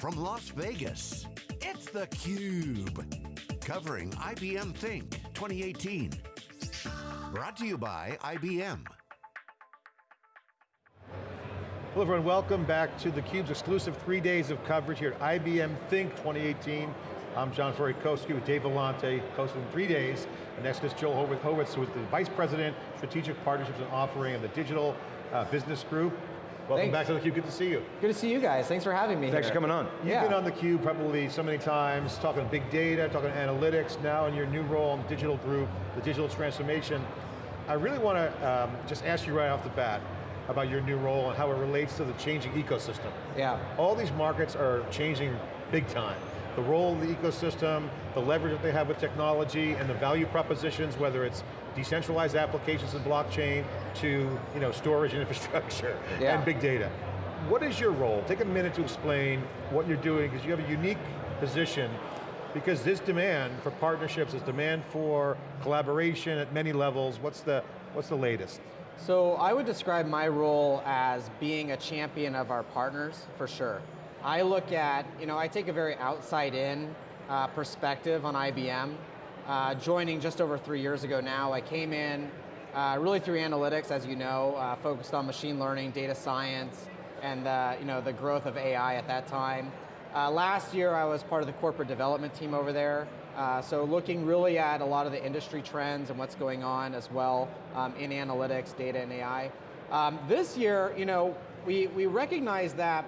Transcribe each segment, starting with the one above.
from Las Vegas, it's theCUBE. Covering IBM Think 2018. Brought to you by IBM. Hello everyone, welcome back to theCUBE's exclusive three days of coverage here at IBM Think 2018. I'm John Furrier, co-ski with Dave Vellante, hosting three days. And next is Joel Horwitz, who is the Vice President, Strategic Partnerships and Offering of the Digital uh, Business Group. Welcome Thanks. back to theCUBE, good to see you. Good to see you guys, thanks for having me Thanks here. for coming on. You've Yeah. been on theCUBE probably so many times, talking big data, talking analytics, now in your new role in the digital group, the digital transformation. I really want to um, just ask you right off the bat about your new role and how it relates to the changing ecosystem. Yeah. All these markets are changing big time. The role of the ecosystem, the leverage that they have with technology, and the value propositions, whether it's decentralized applications in blockchain to you know, storage and infrastructure Yeah. and big data. What is your role? Take a minute to explain what you're doing, because you have a unique position, because this demand for partnerships, this demand for collaboration at many levels, what's the, what's the latest? So I would describe my role as being a champion of our partners, for sure. I look at, you know, I take a very outside in uh, perspective on IBM. Uh, joining just over three years ago now, I came in uh, really through analytics, as you know, uh, focused on machine learning, data science, and uh, you know, the growth of AI at that time. Uh, last year I was part of the corporate development team over there, uh, so looking really at a lot of the industry trends and what's going on as well um, in analytics, data and AI. Um, this year, you know, we, we recognize that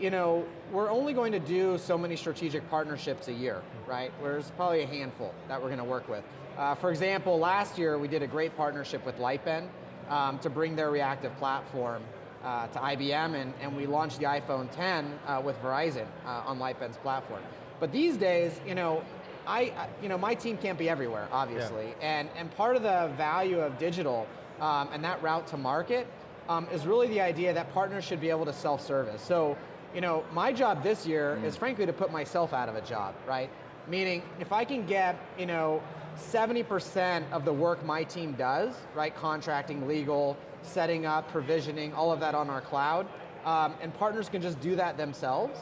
you know, we're only going to do so many strategic partnerships a year, right? There's probably a handful that we're going to work with. Uh, for example, last year we did a great partnership with Lightbend um, to bring their reactive platform uh, to IBM, and, and we launched the iPhone 10 uh, with Verizon uh, on Lightbend's platform. But these days, you know, I, you know, my team can't be everywhere, obviously, and, and part of the value of digital um, and that route to market um, is really the idea that partners should be able to self-service. So, you know, my job this year is frankly to put myself out of a job, right? Meaning, if I can get, you know, 70% of the work my team does, right, contracting, legal, setting up, provisioning, all of that on our cloud, um, and partners can just do that themselves,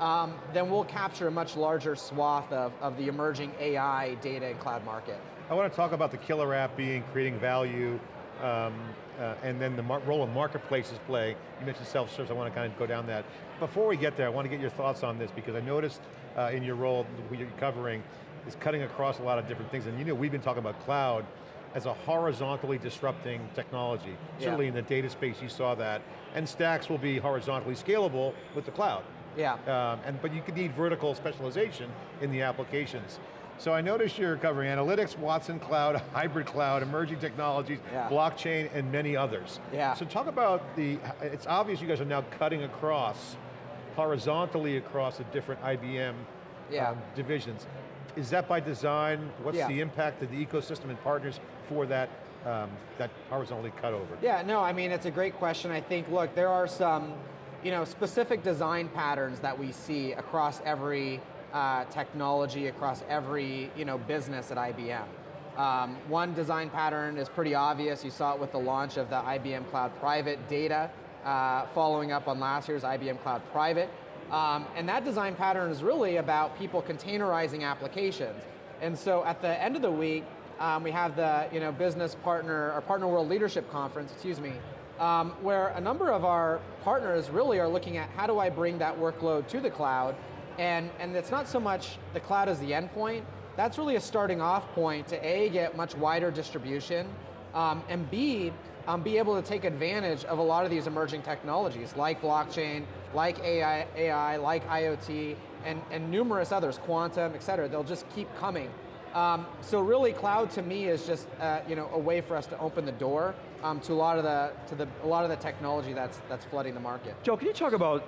um, then we'll capture a much larger swath of, of the emerging AI, data, and cloud market. I want to talk about the killer app being creating value, um, uh, and then the role of marketplaces play. You mentioned self-service, I want to kind of go down that. Before we get there, I want to get your thoughts on this because I noticed uh, in your role, what you're covering, is cutting across a lot of different things. And you know, we've been talking about cloud as a horizontally disrupting technology. Yeah. Certainly in the data space, you saw that. And stacks will be horizontally scalable with the cloud. Yeah. Um, and, but you could need vertical specialization in the applications. So I noticed you're covering analytics, Watson Cloud, hybrid cloud, emerging technologies, Yeah. blockchain, and many others. Yeah. So talk about the, it's obvious you guys are now cutting across, horizontally across the different IBM Yeah. um, divisions. Is that by design? What's Yeah. the impact of the ecosystem and partners for that, um, that horizontally cut over? Yeah, no, I mean, it's a great question. I think, look, there are some, you know, specific design patterns that we see across every uh, technology, across every, you know, business at IBM. Um, one design pattern is pretty obvious. You saw it with the launch of the IBM Cloud Private data, uh, following up on last year's IBM Cloud Private. Um, and that design pattern is really about people containerizing applications. And so at the end of the week, um, we have the you know, business partner, or partner world leadership conference, excuse me, um, where a number of our partners really are looking at how do I bring that workload to the cloud, and, and it's not so much the cloud as the endpoint, that's really a starting off point to A, get much wider distribution, um, and B, um, be able to take advantage of a lot of these emerging technologies like blockchain, like AI, AI like IoT, and, and numerous others, quantum, et cetera. They'll just keep coming. Um, so really, cloud to me is just uh, you know a way for us to open the door um, to a lot of the to the a lot of the technology that's that's flooding the market. Joe, can you talk about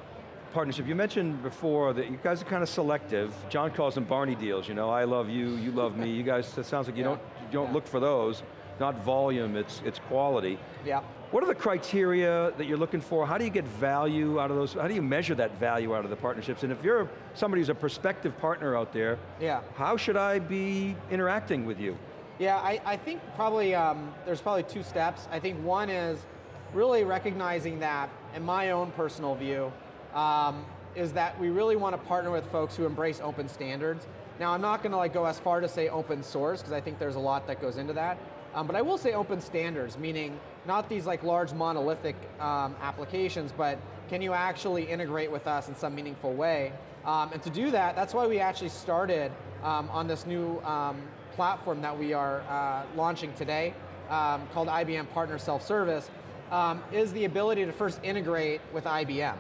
partnership? You mentioned before that you guys are kind of selective. John calls them Barney deals, you know, I love you, you love me. You guys, it sounds like you Yeah. don't, you don't Yeah. look for those. Not volume, it's, it's quality. Yeah. What are the criteria that you're looking for? How do you get value out of those? How do you measure that value out of the partnerships? And if you're somebody who's a prospective partner out there, Yeah. how should I be interacting with you? Yeah, I, I think probably um, there's probably two steps. I think one is really recognizing that, in my own personal view, um, is that we really want to partner with folks who embrace open standards. Now, I'm not going to like go as far to say open source because I think there's a lot that goes into that. Um, but I will say open standards, meaning not these like large monolithic um, applications, but can you actually integrate with us in some meaningful way? Um, and to do that, that's why we actually started um, on this new um, platform that we are uh, launching today called IBM Partner Self-Service, is the ability to first integrate with IBM.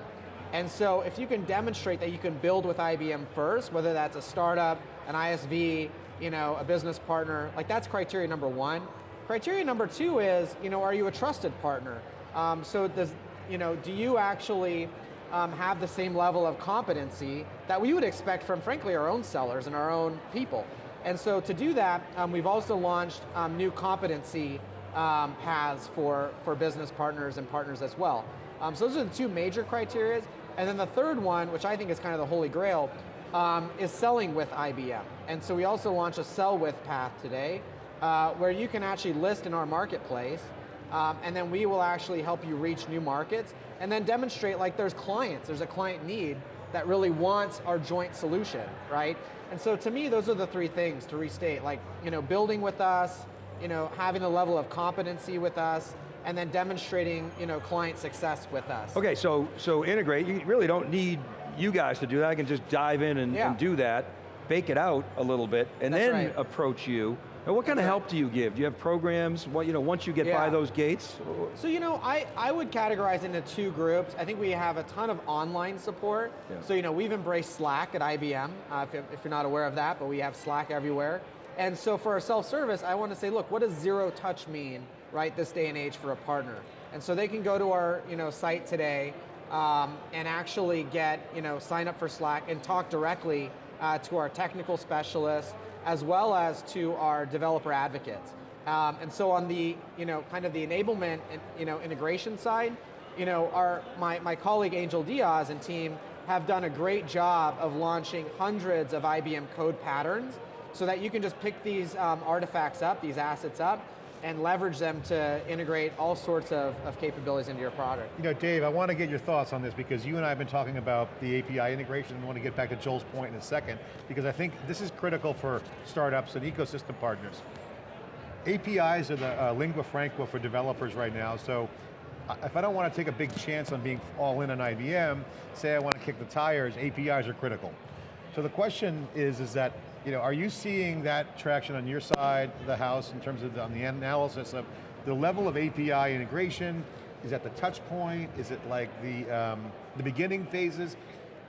And so if you can demonstrate that you can build with IBM first, whether that's a startup, an ISV, you know, a business partner, like that's criteria number one. Criteria number two is, you know, are you a trusted partner? Um, so does, you know, do you actually um, have the same level of competency that we would expect from, frankly, our own sellers and our own people? And so to do that, um, we've also launched um, new competency um, paths for, for business partners and partners as well. Um, so those are the two major criteria. And then the third one, which I think is kind of the holy grail, um, is selling with IBM. And so we also launched a sell with path today, uh, where you can actually list in our marketplace, um, and then we will actually help you reach new markets, and then demonstrate like there's clients, there's a client need that really wants our joint solution, right? And so to me, those are the three things to restate, like you know, building with us, you know, having a level of competency with us, and then demonstrating you know, client success with us. Okay, so, so integrate, you really don't need you guys to do that, I can just dive in and, yeah. and do that, bake it out a little bit, and That's then right. approach you. And what kind That's of right. help do you give? Do you have programs, what, you know, once you get Yeah. by those gates? So you know, I, I would categorize into two groups. I think we have a ton of online support. Yeah. So you know, we've embraced Slack at IBM, uh, if, if you're not aware of that, but we have Slack everywhere. And so for our self-service, I want to say, look, what does zero touch mean, right, this day and age for a partner? And so they can go to our you know, site today um, and actually get, you know, sign up for Slack and talk directly uh, to our technical specialists as well as to our developer advocates. Um, and so on the, you know, kind of the enablement and, you know, integration side, you know, our, my, my colleague Angel Diaz and team have done a great job of launching hundreds of IBM code patterns so that you can just pick these um, artifacts up, these assets up, and leverage them to integrate all sorts of, of capabilities into your product. You know, Dave, I want to get your thoughts on this because you and I have been talking about the API integration and I want to get back to Joel's point in a second because I think this is critical for startups and ecosystem partners. APIs are the uh, lingua franca for developers right now, so uh, if I don't want to take a big chance on being all in on IBM, say I want to kick the tires, APIs are critical. So the question is, is that, you know, are you seeing that traction on your side of the house in terms of the, on the analysis of the level of API integration? Is that the touch point? Is it like the, um, the beginning phases?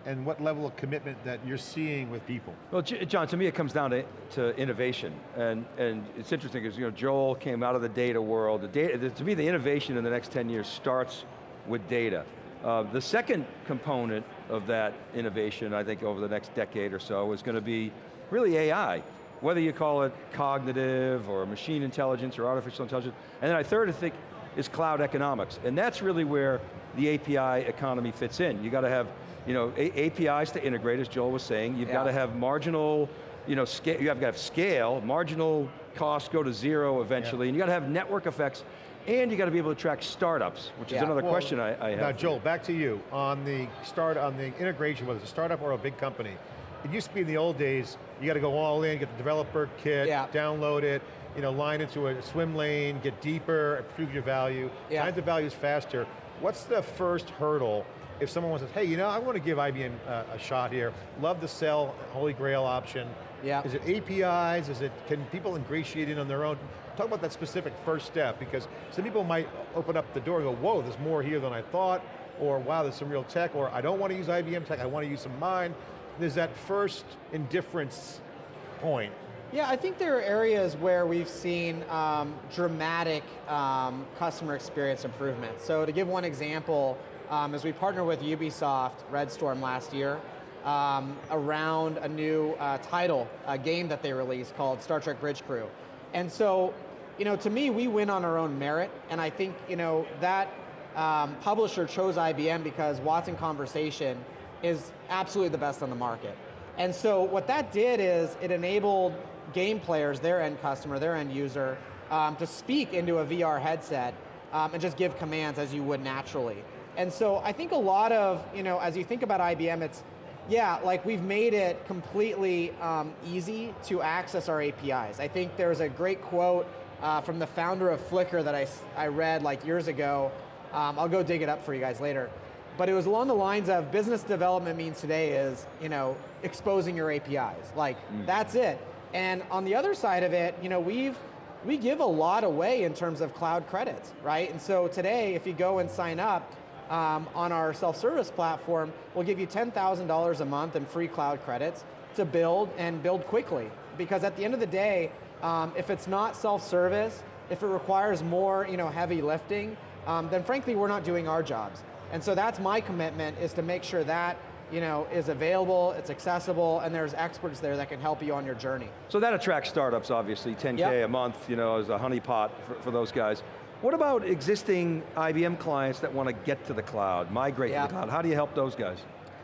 And what level of commitment that you're seeing with people? Well, John, to me it comes down to, to innovation, and, and it's interesting because you know, Joel came out of the data world. The data, to me, the innovation in the next 10 years starts with data. Uh, the second component of that innovation, I think over the next decade or so, is going to be really AI. Whether you call it cognitive, or machine intelligence, or artificial intelligence. And then I third, I think, is cloud economics. And that's really where the API economy fits in. You got to have you know, A APIs to integrate, as Joel was saying. You've Yeah. got to have marginal, you know, scale, you have got to have scale, marginal costs go to zero eventually, and you got to have network effects, and you got to be able to track startups, which is another Well, question I, I have. Now. Joel, back to you. On the start, on the integration, whether it's a startup or a big company, it used to be in the old days, you got to go all in, get the developer kit, Yeah. download it, you know, line into a swim lane, get deeper, improve your value. Yeah. Time to value is faster. What's the first hurdle if someone wants to, hey, you know, I want to give IBM a, uh, a shot here, love the sell, holy grail option. Yeah. Is it APIs, is it, can people ingratiate in on their own? Talk about that specific first step, because some people might open up the door and go, whoa, there's more here than I thought, or wow, there's some real tech, or I don't want to use IBM tech, I want to use some mine. There's that first indifference point. Yeah, I think there are areas where we've seen um, dramatic um, customer experience improvements. So to give one example, um, as we partnered with Ubisoft Red Storm last year um, around a new uh, title, a game that they released called Star Trek Bridge Crew. And so, you know, to me, we win on our own merit, and I think, you know, that um, publisher chose IBM because Watson Conversation is absolutely the best on the market. And so what that did is it enabled game players, their end customer, their end user, um, to speak into a VR headset um, and just give commands as you would naturally. And so I think a lot of, you know, as you think about IBM, it's, yeah, like we've made it completely um, easy to access our APIs. I think there's a great quote uh, from the founder of Flickr that I, I read like years ago. Um, I'll go dig it up for you guys later. But it was along the lines of business development means today is, you know, exposing your APIs. Like, mm. that's it. And on the other side of it, you know, we've, we give a lot away in terms of cloud credits, right? And so today, if you go and sign up, um, on our self-service platform, we'll give you $10,000 a month in free cloud credits to build and build quickly. Because at the end of the day, um, if it's not self-service, if it requires more you know, heavy lifting, um, then frankly we're not doing our jobs. And so that's my commitment is to make sure that you know, is available, it's accessible, and there's experts there that can help you on your journey. So that attracts startups, obviously, 10K yep. a month, you know, as a honeypot for, for those guys. What about existing IBM clients that want to get to the cloud, migrate yeah. to the cloud? How do you help those guys?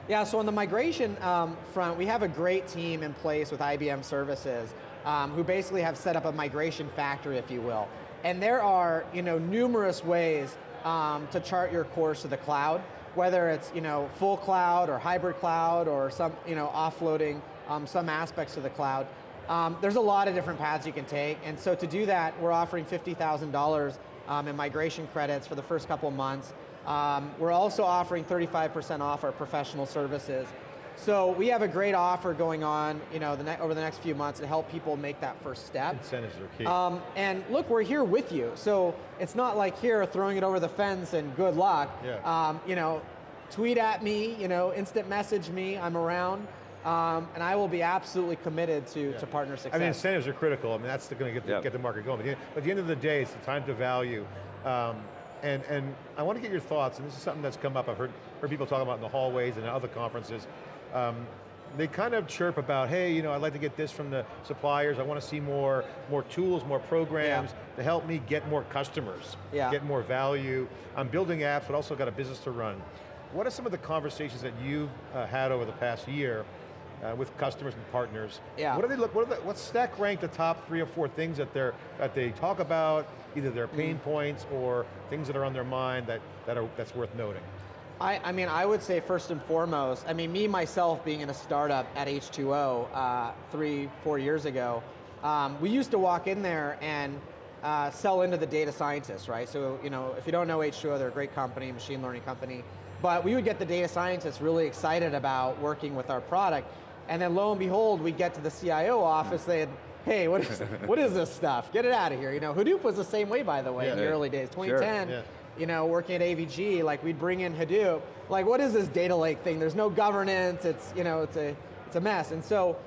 Yeah, so on the migration um, front, we have a great team in place with IBM Services um, who basically have set up a migration factory, if you will. And there are you know, numerous ways um, to chart your course to the cloud, whether it's you know, full cloud or hybrid cloud or some you know, offloading um, some aspects of the cloud. Um, there's a lot of different paths you can take, and so to do that, we're offering $50,000 um, and migration credits for the first couple months. Um, we're also offering 35% off our professional services. So we have a great offer going on you know, the over the next few months to help people make that first step. Incentives are key. Um, and look, we're here with you. So it's not like here throwing it over the fence and good luck. Yeah. Um, you know, tweet at me, you know, instant message me, I'm around. Um, and I will be absolutely committed to, yeah. to partner success. I mean, incentives are critical. I mean, that's going to get, the, yep. get the market going. But at the end of the day, it's the time to value. Um, and, and I want to get your thoughts, and this is something that's come up, I've heard, heard people talk about in the hallways and other conferences. Um, they kind of chirp about, hey, you know, I'd like to get this from the suppliers, I want to see more, more tools, more programs yeah. to help me get more customers, yeah. get more value. I'm building apps, but also got a business to run. What are some of the conversations that you've uh, had over the past year uh, with customers and partners. Yeah. What do they look? What are the, what's stack rank the top three or four things that they're, that they talk about, either their pain mm. points or things that are on their mind that that are that's worth noting. I, I mean, I would say first and foremost, I mean, me myself being in a startup at H2O uh, three, four years ago, um, we used to walk in there and uh, sell into the data scientists, right? So, you know, if you don't know H2O, they're a great company, machine learning company. But we would get the data scientists really excited about working with our product. And then lo and behold, we get to the CIO office, they'd, hey, what is, what is this stuff? Get it out of here. You know, Hadoop was the same way, by the way, yeah, in the early days. 2010, sure, yeah. You know, working at AVG, like we'd bring in Hadoop. Like, what is this data lake thing? There's no governance. It's, you know, it's a, it's a mess. And so,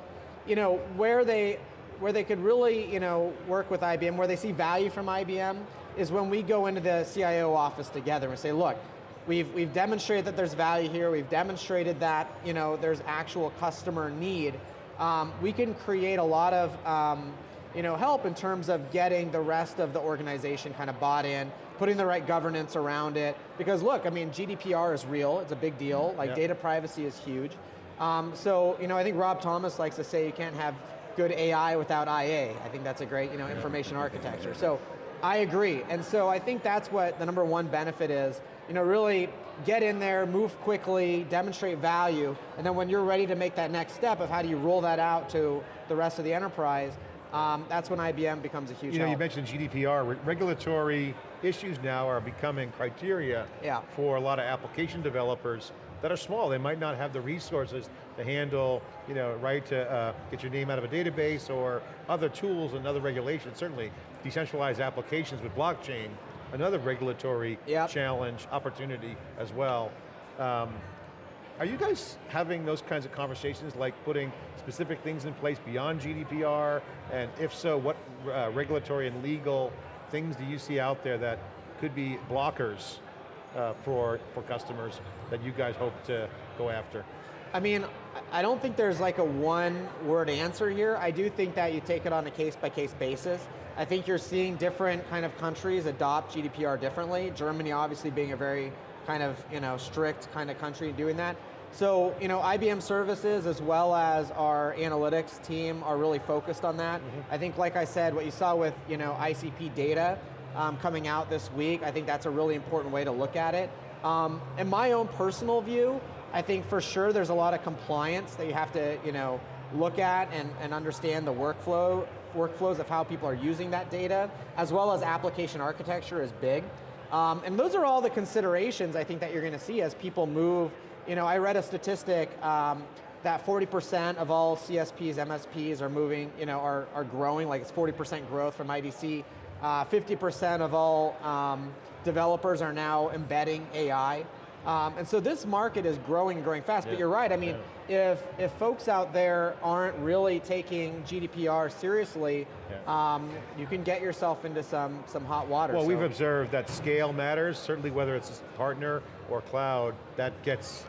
you know, where they, where they could really, you know, work with IBM, where they see value from IBM, is when we go into the CIO office together and say, look, We've, we've demonstrated that there's value here. We've demonstrated that you know, there's actual customer need. Um, we can create a lot of um, you know, help in terms of getting the rest of the organization kind of bought in, putting the right governance around it. Because look, I mean, GDPR is real, it's a big deal. Like yep. data privacy is huge. Um, so, you know, I think Rob Thomas likes to say you can't have good AI without IA. I think that's a great, you know, information architecture. So, I agree. And so I think that's what the number one benefit is you know, really get in there, move quickly, demonstrate value, and then when you're ready to make that next step of how do you roll that out to the rest of the enterprise, um, that's when IBM becomes a huge You know, help. you mentioned GDPR, Re regulatory issues now are becoming criteria yeah. for a lot of application developers that are small. They might not have the resources to handle, you know, right to uh, get your name out of a database or other tools and other regulations. Certainly, decentralized applications with blockchain another regulatory yep. challenge, opportunity as well. Um, are you guys having those kinds of conversations, like putting specific things in place beyond GDPR? And if so, what uh, regulatory and legal things do you see out there that could be blockers uh, for, for customers that you guys hope to go after? I mean, I don't think there's like a one word answer here. I do think that you take it on a case by case basis. I think you're seeing different kind of countries adopt GDPR differently. Germany obviously being a very kind of you know strict kind of country doing that. So you know IBM services as well as our analytics team are really focused on that. Mm -hmm. I think like I said, what you saw with you know ICP data um, coming out this week, I think that's a really important way to look at it. Um, in my own personal view, I think for sure there's a lot of compliance that you have to, you know, look at and, and understand the workflow, workflows of how people are using that data, as well as application architecture is big. Um, and those are all the considerations I think that you're going to see as people move. You know, I read a statistic um, that 40% of all CSPs, MSPs are moving, you know, are, are growing, like it's 40% growth from IDC. 50% uh, of all um, developers are now embedding AI. Um, and so this market is growing and growing fast, yeah. but you're right, I mean, yeah. if, if folks out there aren't really taking GDPR seriously, yeah. um, you can get yourself into some, some hot water. Well, so. we've observed that scale matters, certainly whether it's partner or cloud, that gets,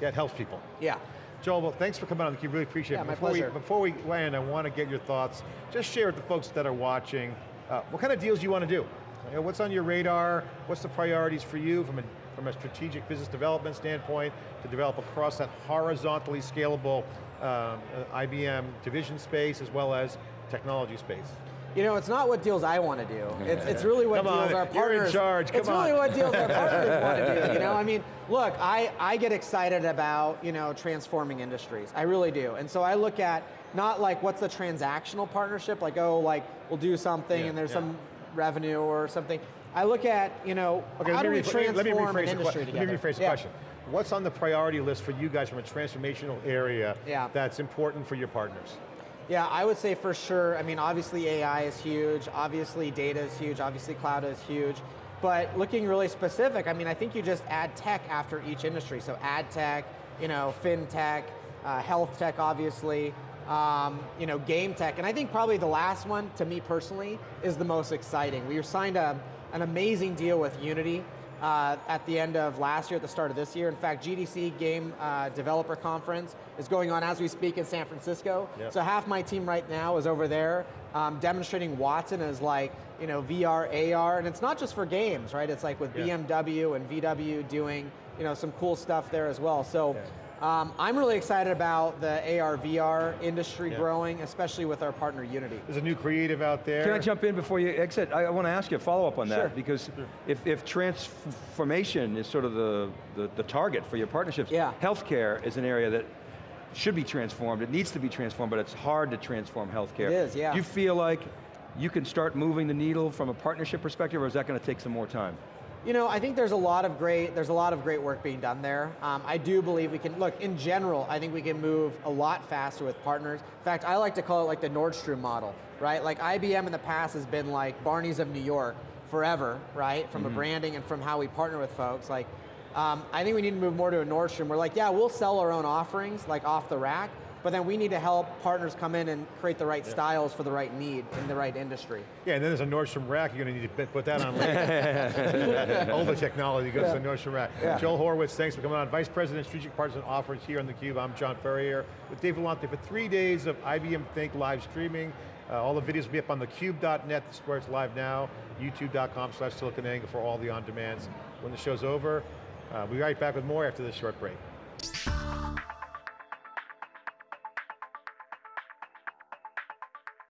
that helps people. Yeah. Joel, well, thanks for coming on theCUBE, really appreciate yeah, it. My before pleasure. We, before we land, I want to get your thoughts. Just share with the folks that are watching, uh, what kind of deals you want to do? You know, what's on your radar? What's the priorities for you from a from a strategic business development standpoint to develop across that horizontally scalable um, uh, IBM division space as well as technology space? You know, it's not what deals I want to do. It's, it's really what Come deals on, our partners. You're in charge. Come it's on. really what deals our partners want to do. You know, I mean, look, I, I get excited about you know transforming industries. I really do. And so I look at not like what's the transactional partnership, like oh, like we'll do something yeah, and there's yeah. some revenue or something. I look at, you know, okay, how do we transform let me rephrase an industry together? Let me rephrase the yeah. question. What's on the priority list for you guys from a transformational area yeah. that's important for your partners? Yeah, I would say for sure, I mean, obviously AI is huge, obviously data is huge, obviously cloud is huge, but looking really specific, I mean, I think you just add tech after each industry. So ad tech, you know, fintech, uh, health tech, obviously, um, you know, game tech, and I think probably the last one, to me personally, is the most exciting. We signed a, an amazing deal with Unity uh, at the end of last year, at the start of this year. In fact, GDC Game uh, Developer Conference is going on as we speak in San Francisco. Yep. So half my team right now is over there um, demonstrating Watson as like, you know, VR, AR, and it's not just for games, right? It's like with yeah. BMW and VW doing, you know, some cool stuff there as well. So. Yeah. Um, I'm really excited about the AR, VR industry yeah. growing, especially with our partner Unity. There's a new creative out there. Can I jump in before you exit? I, I want to ask you a follow-up on that, sure. because if, if transformation is sort of the, the, the target for your partnerships, yeah. healthcare is an area that should be transformed, it needs to be transformed, but it's hard to transform healthcare. It is, yeah. Do you feel like you can start moving the needle from a partnership perspective, or is that going to take some more time? You know, I think there's a lot of great, there's a lot of great work being done there. Um, I do believe we can, look, in general, I think we can move a lot faster with partners. In fact, I like to call it like the Nordstrom model, right? Like IBM in the past has been like Barney's of New York forever, right? From mm -hmm. a mm-hmm. branding and from how we partner with folks. Like, um, I think we need to move more to a Nordstrom. We're like, yeah, we'll sell our own offerings, like off the rack, but then we need to help partners come in and create the right yeah. styles for the right need in the right industry. Yeah, and then there's a Nordstrom rack, you're going to need to put that on later. Older technology goes yeah. to the Nordstrom rack. Yeah. Joel Horowitz, thanks for coming on. Vice President, Strategic Partners and Offers here on theCUBE. I'm John Furrier with Dave Vellante for three days of IBM Think live streaming. Uh, all the videos will be up on thecube.net, this is where it's live now, youtube.com slash siliconangle for all the on-demands. When the show's over, uh, we'll be right back with more after this short break.